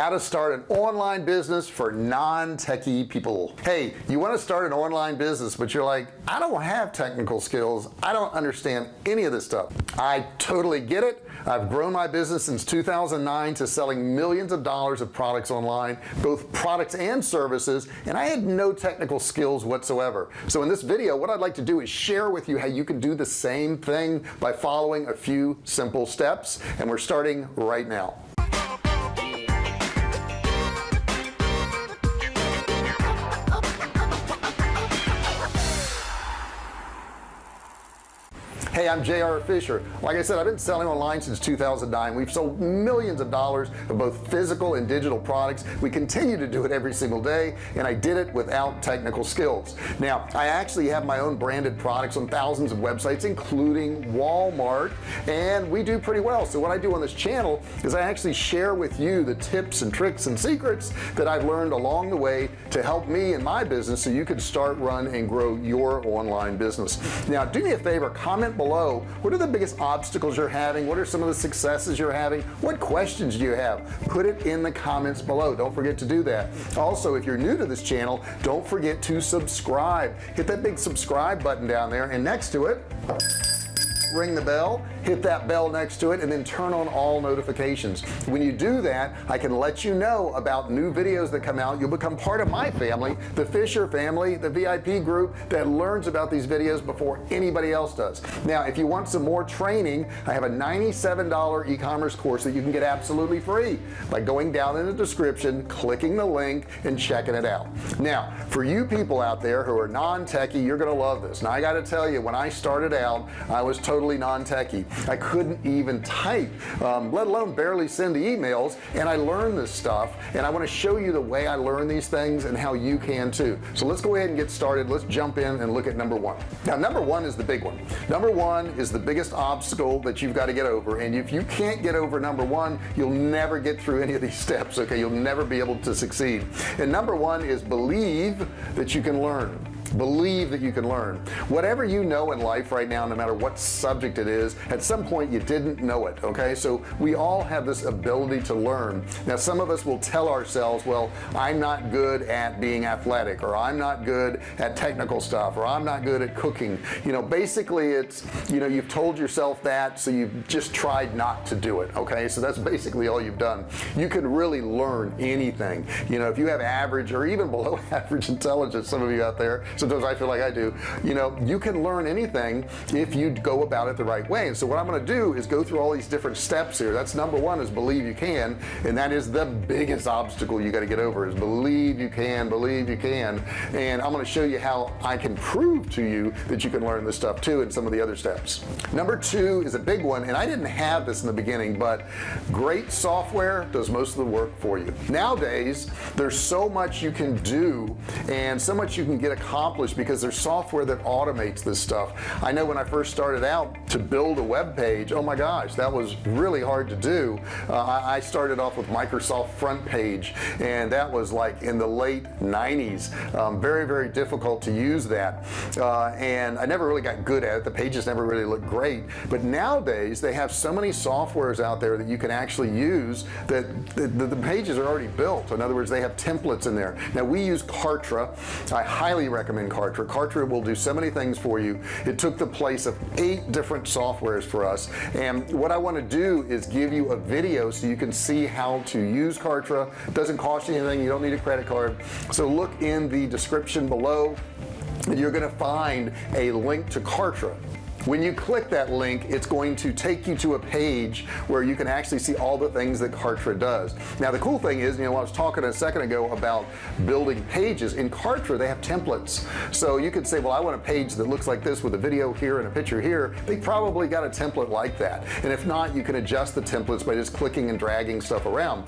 how to start an online business for non-techie people. Hey you want to start an online business but you're like I don't have technical skills. I don't understand any of this stuff. I totally get it. I've grown my business since 2009 to selling millions of dollars of products online both products and services and I had no technical skills whatsoever. So in this video what I'd like to do is share with you how you can do the same thing by following a few simple steps and we're starting right now hey I'm JR Fisher. Like I said I've been selling online since 2009 we've sold millions of dollars of both physical and digital products. We continue to do it every single day and I did it without technical skills. Now I actually have my own branded products on thousands of websites including Walmart and we do pretty well. So what I do on this channel is I actually share with you the tips and tricks and secrets that I've learned along the way to help me in my business so you can start run and grow your online business. Now do me a favor comment below what are the biggest obstacles you're having? What are some of the successes you're having? What questions do you have? Put it in the comments below. Don't forget to do that. Also if you're new to this channel don't forget to subscribe. Hit that big subscribe button down there. And next to it ring the bell hit that bell next to it and then turn on all notifications. When you do that I can let you know about new videos that come out. You'll become part of my family the Fisher family the VIP group that learns about these videos before anybody else does. Now if you want some more training I have a $97 e-commerce course that you can get absolutely free by going down in the description clicking the link and checking it out. Now for you people out there who are non-techie you're gonna love this. Now I got to tell you when I started out I was totally non-techie I couldn't even type um, let alone barely send the emails and I learned this stuff and I want to show you the way I learn these things and how you can too. So let's go ahead and get started. Let's jump in and look at number one. Now number one is the big one. Number one is the biggest obstacle that you've got to get over and if you can't get over number one you'll never get through any of these steps okay? You'll never be able to succeed. And number one is believe that you can learn believe that you can learn. Whatever you know in life right now no matter what subject it is at some point you didn't know it okay? So we all have this ability to learn. Now some of us will tell ourselves well I'm not good at being athletic or I'm not good at technical stuff or I'm not good at cooking. You know basically it's you know you've told yourself that so you've just tried not to do it okay? So that's basically all you've done. You can really learn anything. You know if you have average or even below average intelligence some of you out there sometimes I feel like I do. You know you can learn anything if you go about it the right way. And so what I'm gonna do is go through all these different steps here. That's number one is believe you can and that is the biggest obstacle you got to get over is believe you can believe you can. And I'm going to show you how I can prove to you that you can learn this stuff too and some of the other steps. Number two is a big one and I didn't have this in the beginning but great software does most of the work for you. Nowadays there's so much you can do and so much you can get accomplished accomplished because there's software that automates this stuff. I know when I first started out to build a web page oh my gosh that was really hard to do. Uh, I, started off with Microsoft front page and that was like in the late 90s um, very very difficult to use that. Uh, and I never really got good at it. The pages never really looked great. But nowadays they have so many softwares out there that you can actually use that the, the, the pages are already built. In other words they have templates in there. Now we use Kartra. I highly recommend in Kartra. Kartra will do so many things for you. It took the place of eight different softwares for us. And what I want to do is give you a video so you can see how to use Kartra. It doesn't cost you anything. You don't need a credit card. So look in the description below you're gonna find a link to Kartra when you click that link it's going to take you to a page where you can actually see all the things that Kartra does. Now the cool thing is you know I was talking a second ago about building pages. In Kartra they have templates. So you could say well I want a page that looks like this with a video here and a picture here. They probably got a template like that. And if not you can adjust the templates by just clicking and dragging stuff around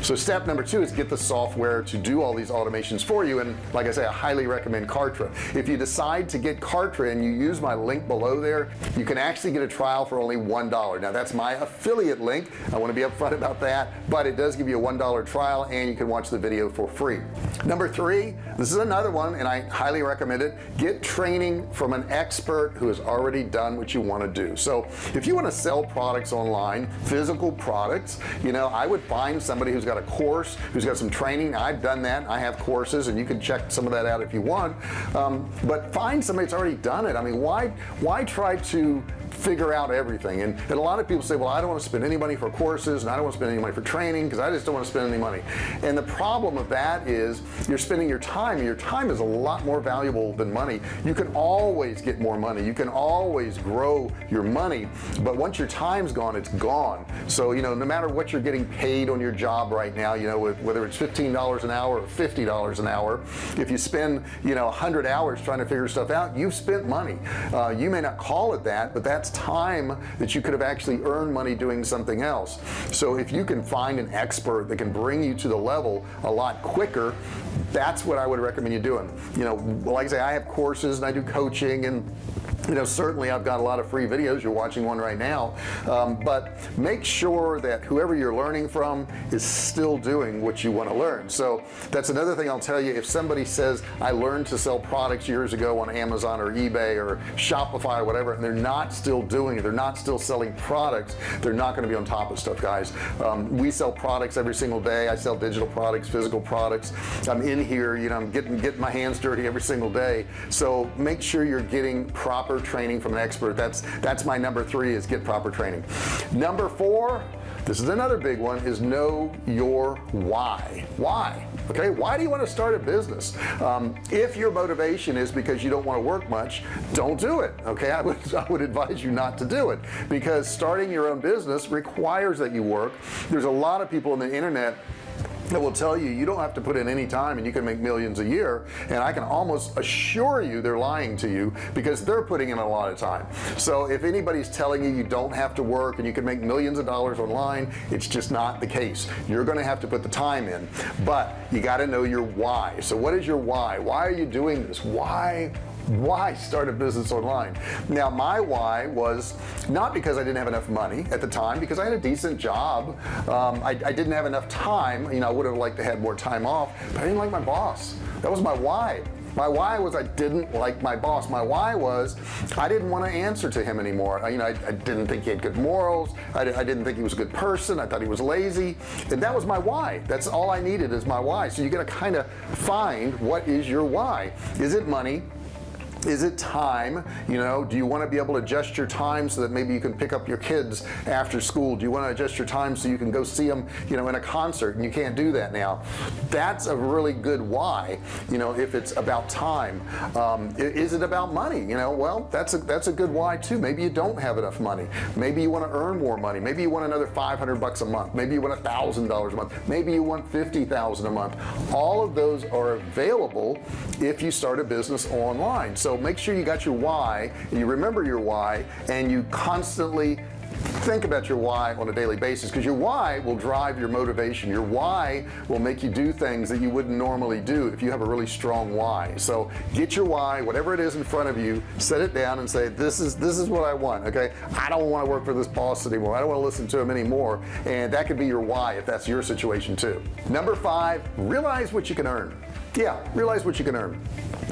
so step number two is get the software to do all these automations for you. And like I say I highly recommend Kartra. If you decide to get Kartra and you use my link below there you can actually get a trial for only one dollar. Now that's my affiliate link. I want to be upfront about that. But it does give you a one dollar trial and you can watch the video for free. Number three this is another one and I highly recommend it. Get training from an expert who has already done what you want to do. So if you want to sell products online physical products you know I would find somebody who's got a course who's got some training. I've done that. I have courses and you can check some of that out if you want. Um, but find somebody that's already done it. I mean why why try to figure out everything? And, and a lot of people say well I don't want to spend any money for courses and I don't want to spend any money for training because I just don't want to spend any money. And the problem of that is you're spending your time and your time is a lot more valuable than money. You can always get more money. You can always grow your money but once your time's gone it's gone. So you know no matter what you're getting paid on your job right now you know whether it's $15 an hour or $50 an hour if you spend you know 100 hours trying to figure stuff out you've spent money. Uh, you may not call it that but that's time that you could have actually earned money doing something else. So if you can find an expert that can bring you to the level a lot quicker that's what I would recommend you doing. You know like I say I have courses and I do coaching and you know certainly I've got a lot of free videos. You're watching one right now. Um, but make sure that whoever you're learning from is still doing what you want to learn. So that's another thing I'll tell you. If somebody says I learned to sell products years ago on Amazon or eBay or Shopify or whatever and they're not still doing it they're not still selling products they're not going to be on top of stuff guys. Um, we sell products every single day. I sell digital products physical products. I'm in here you know I'm getting getting my hands dirty every single day. So make sure you're getting proper training from an expert. That's that's my number three is get proper training. Number four this is another big one is know your why. Why? Okay why do you want to start a business? Um, if your motivation is because you don't want to work much don't do it okay? I would I would advise you not to do it because starting your own business requires that you work. There's a lot of people on the internet that will tell you you don't have to put in any time and you can make millions a year and I can almost assure you they're lying to you because they're putting in a lot of time. So if anybody's telling you you don't have to work and you can make millions of dollars online it's just not the case. You're gonna have to put the time in but you got to know your why. So what is your why? Why are you doing this? Why why start a business online. Now my why was not because I didn't have enough money at the time because I had a decent job. Um, I, I, didn't have enough time. You know I would have liked to have more time off but I didn't like my boss. That was my why. My why was I didn't like my boss. My why was I didn't want to answer to him anymore. I, you know I, I, didn't think he had good morals. I, I, didn't think he was a good person. I thought he was lazy. And that was my why. That's all I needed is my why. So you got to kind of find what is your why. Is it money is it time you know do you want to be able to adjust your time so that maybe you can pick up your kids after school? Do you want to adjust your time so you can go see them you know in a concert? And you can't do that now. That's a really good why you know if it's about time. Um, is it about money? You know well that's a that's a good why too. Maybe you don't have enough money. Maybe you want to earn more money. Maybe you want another 500 bucks a month. Maybe you want a thousand dollars a month. Maybe you want 50,000 a month. All of those are available if you start a business online. So make sure you got your why and you remember your why and you constantly think about your why on a daily basis because your why will drive your motivation. Your why will make you do things that you wouldn't normally do if you have a really strong why. So get your why whatever it is in front of you set it down and say this is this is what I want okay? I don't want to work for this boss anymore. I don't want to listen to him anymore. And that could be your why if that's your situation too. Number five realize what you can earn yeah realize what you can earn.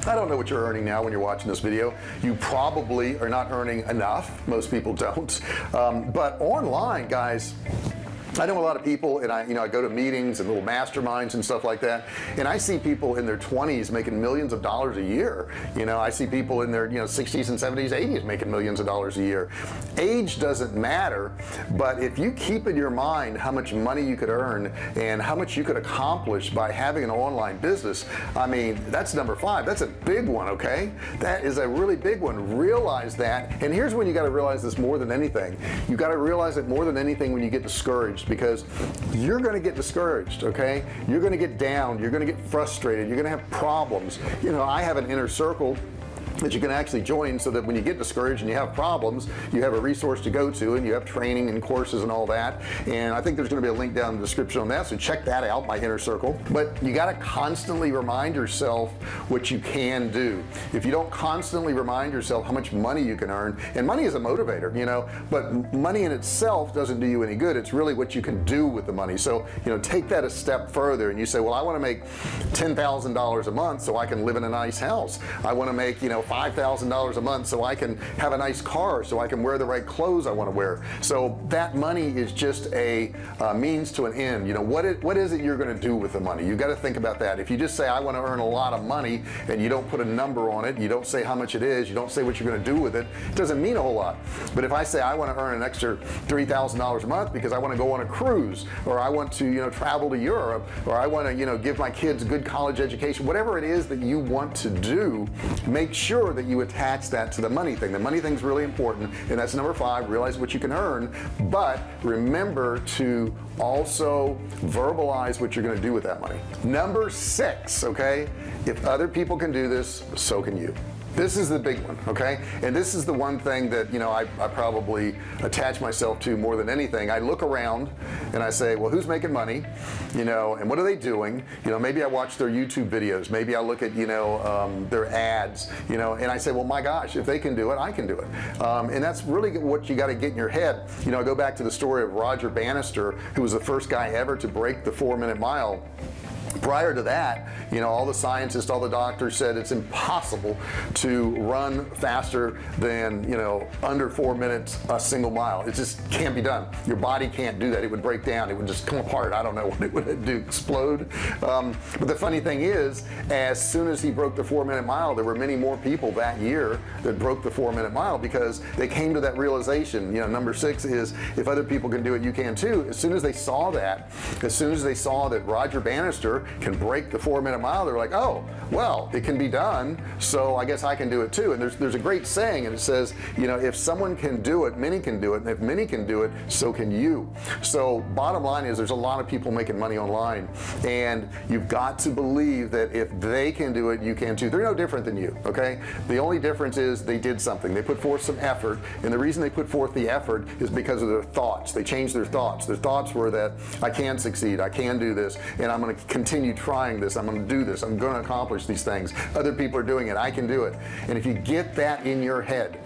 I don't know what you're earning now when you're watching this video. You probably are not earning enough. Most people don't. Um, but online guys I know a lot of people and I you know I go to meetings and little masterminds and stuff like that and I see people in their 20s making millions of dollars a year. You know I see people in their you know 60s and 70s 80s making millions of dollars a year. Age doesn't matter but if you keep in your mind how much money you could earn and how much you could accomplish by having an online business I mean that's number five. That's a big one okay? That is a really big one. Realize that and here's when you got to realize this more than anything. You got to realize it more than anything when you get discouraged because you're going to get discouraged okay? You're going to get down you're going to get frustrated you're going to have problems. You know I have an inner circle that you can actually join so that when you get discouraged and you have problems you have a resource to go to and you have training and courses and all that. And I think there's going to be a link down in the description on that so check that out my inner circle. But you got to constantly remind yourself what you can do. If you don't constantly remind yourself how much money you can earn and money is a motivator you know but money in itself doesn't do you any good. It's really what you can do with the money. So you know take that a step further and you say well I want to make ten thousand dollars a month so I can live in a nice house. I want to make you know $5,000 a month so I can have a nice car so I can wear the right clothes I want to wear. So that money is just a uh, means to an end. You know what it what is it you're going to do with the money? You got to think about that. If you just say I want to earn a lot of money and you don't put a number on it you don't say how much it is you don't say what you're going to do with it it doesn't mean a whole lot. But if I say I want to earn an extra $3,000 a month because I want to go on a cruise or I want to you know travel to Europe or I want to you know give my kids a good college education whatever it is that you want to do make sure that you attach that to the money thing. The money thing is really important and that's number five realize what you can earn but remember to also verbalize what you're going to do with that money. Number six okay? If other people can do this so can you this is the big one okay? And this is the one thing that you know I, I, probably attach myself to more than anything. I look around and I say well who's making money? You know and what are they doing? You know maybe I watch their YouTube videos. Maybe I look at you know um, their ads you know and I say well my gosh if they can do it I can do it. Um, and that's really what you got to get in your head. You know I go back to the story of Roger Bannister who was the first guy ever to break the four minute mile prior to that you know all the scientists all the doctors said it's impossible to run faster than you know under four minutes a single mile. It just can't be done. Your body can't do that. It would break down. It would just come apart. I don't know what it would do explode. Um, but the funny thing is as soon as he broke the four minute mile there were many more people that year that broke the four minute mile because they came to that realization. You know number six is if other people can do it you can too. As soon as they saw that as soon as they saw that Roger Bannister can break the four minute mile they're like oh well it can be done so I guess I can do it too. And there's there's a great saying and it says you know if someone can do it many can do it and if many can do it so can you. So bottom line is there's a lot of people making money online and you've got to believe that if they can do it you can too. They're no different than you okay? The only difference is they did something. They put forth some effort and the reason they put forth the effort is because of their thoughts. They changed their thoughts. Their thoughts were that I can succeed. I can do this and I'm going to continue trying this I'm to do this I'm to accomplish these things. Other people are doing it I can do it. And if you get that in your head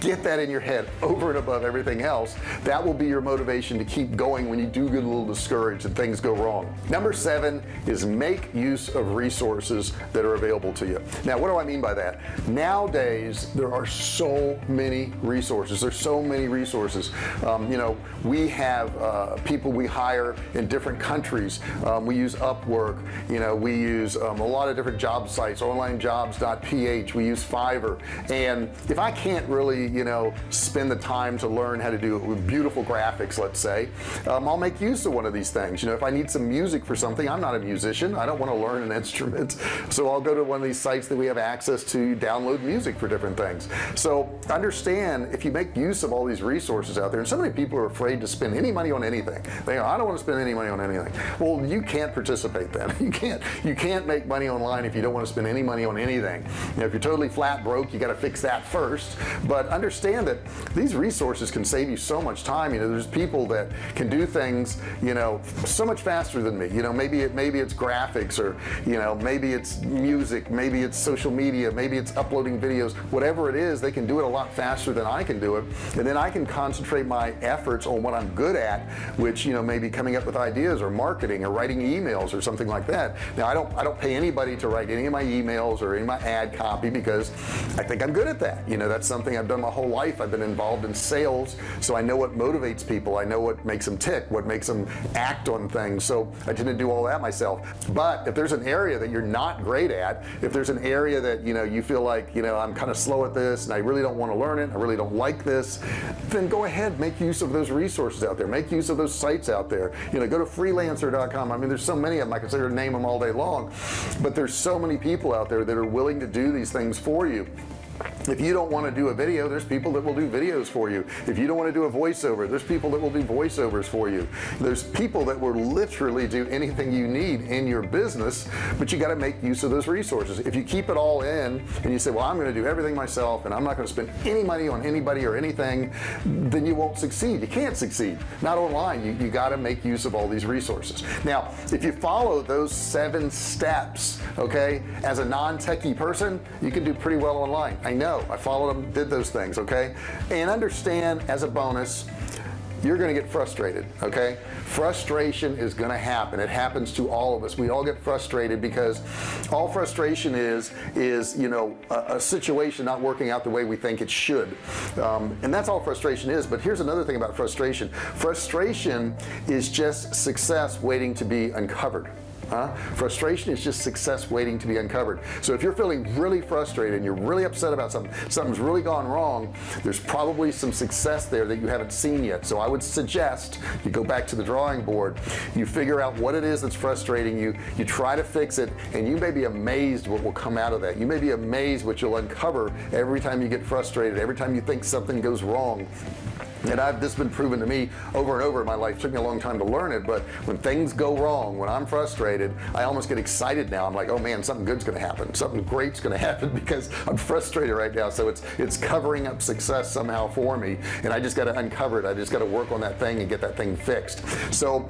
get that in your head over and above everything else that will be your motivation to keep going when you do get a little discouraged and things go wrong. Number seven is make use of resources that are available to you. Now what do I mean by that? Nowadays there are so many resources. There's so many resources. Um, you know we have uh, people we hire in different countries. Um, we use Upwork. You know we use um, a lot of different job sites onlinejobs.ph we use Fiverr. And if I can't really you know spend the time to learn how to do it with beautiful graphics let's say um, I'll make use of one of these things. You know if I need some music for something I'm not a musician. I don't want to learn an instrument. So I'll go to one of these sites that we have access to download music for different things. So understand if you make use of all these resources out there and so many people are afraid to spend any money on anything. They go I don't want to spend any money on anything. Well you can't participate then. You can't you can't make money online if you don't want to spend any money on anything. You know if you're totally flat broke you got to fix that first. But understand that these resources can save you so much time. You know there's people that can do things you know so much faster than me. You know maybe it maybe it's graphics or you know maybe it's music maybe it's social media maybe it's uploading videos. Whatever it is they can do it a lot faster than I can do it. And then I can concentrate my efforts on what I'm good at which you know maybe coming up with ideas or marketing or writing emails or something like that. Now I don't I don't pay anybody to write any of my emails or any of my ad copy because I think I'm good at that. You know that's something I've done my whole life. I've been involved in sales so I know what motivates people. I know what makes them tick what makes them act on things. So I tend to do all that myself. But if there's an area that you're not great at if there's an area that you know you feel like you know I'm kind of slow at this and I really don't want to learn it I really don't like this then go ahead make use of those resources out there. Make use of those sites out there. You know go to freelancer.com I mean there's so many of them I consider to name them all day long. But there's so many people out there that are willing to do these things for you if you don't want to do a video there's people that will do videos for you. If you don't want to do a voiceover there's people that will do voiceovers for you. There's people that will literally do anything you need in your business but you got to make use of those resources. If you keep it all in and you say well I'm going to do everything myself and I'm not going to spend any money on anybody or anything then you won't succeed. You can't succeed. Not online. You, you got to make use of all these resources. Now if you follow those seven steps okay as a non-techie person you can do pretty well online. I know. I followed them did those things okay? And understand as a bonus you're gonna get frustrated okay? Frustration is gonna happen. It happens to all of us. We all get frustrated because all frustration is is you know a, a situation not working out the way we think it should. Um, and that's all frustration is. But here's another thing about frustration. Frustration is just success waiting to be uncovered Huh? frustration is just success waiting to be uncovered. So if you're feeling really frustrated and you're really upset about something something's really gone wrong there's probably some success there that you haven't seen yet. So I would suggest you go back to the drawing board you figure out what it is that's frustrating you you try to fix it and you may be amazed what will come out of that. You may be amazed what you'll uncover every time you get frustrated every time you think something goes wrong and I've this been proven to me over and over in my life. It took me a long time to learn it but when things go wrong when I'm frustrated I almost get excited now. I'm like oh man something good's gonna happen. Something great's gonna happen because I'm frustrated right now. So it's it's covering up success somehow for me. And I just got to uncover it. I just got to work on that thing and get that thing fixed. So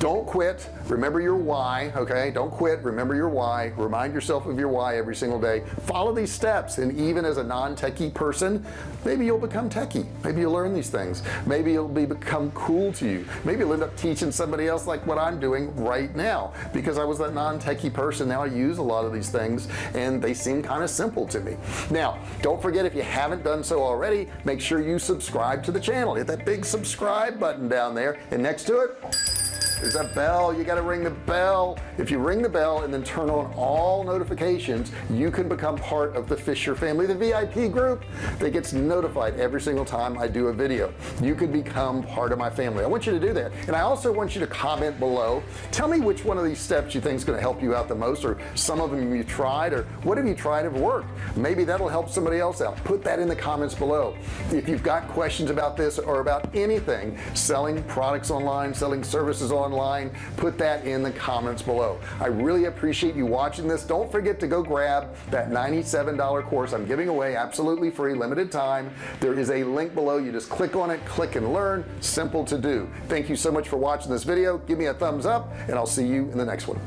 don't quit. Remember your why okay? Don't quit. Remember your why. Remind yourself of your why every single day. Follow these steps and even as a non-techie person maybe you'll become techie. Maybe you'll learn these things. Maybe it'll be become cool to you. Maybe you'll end up teaching somebody else like what I'm doing right now. Because I was that non-techie person now I use a lot of these things and they seem kind of simple to me. Now don't forget if you haven't done so already make sure you subscribe to the channel. Hit that big subscribe button down there. And next to it there's a bell. You got to ring the bell. If you ring the bell and then turn on all notifications you can become part of the Fisher family the VIP group that gets notified every single time I do a video. You could become part of my family. I want you to do that. And I also want you to comment below. Tell me which one of these steps you think is going to help you out the most or some of them you tried or what have you tried have worked? Maybe that'll help somebody else out. Put that in the comments below. If you've got questions about this or about anything selling products online selling services online online put that in the comments below. I really appreciate you watching this. Don't forget to go grab that $97 course I'm giving away absolutely free limited time. There is a link below. You just click on it click and learn. Simple to do. Thank you so much for watching this video. Give me a thumbs up and I'll see you in the next one.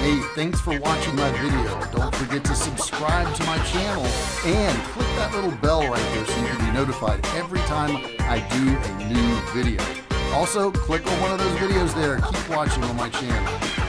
Hey, thanks for watching my video. Don't forget to subscribe to my channel and click that little bell right there so you can be notified every time I do a new video also click on one of those videos there. Keep watching on my channel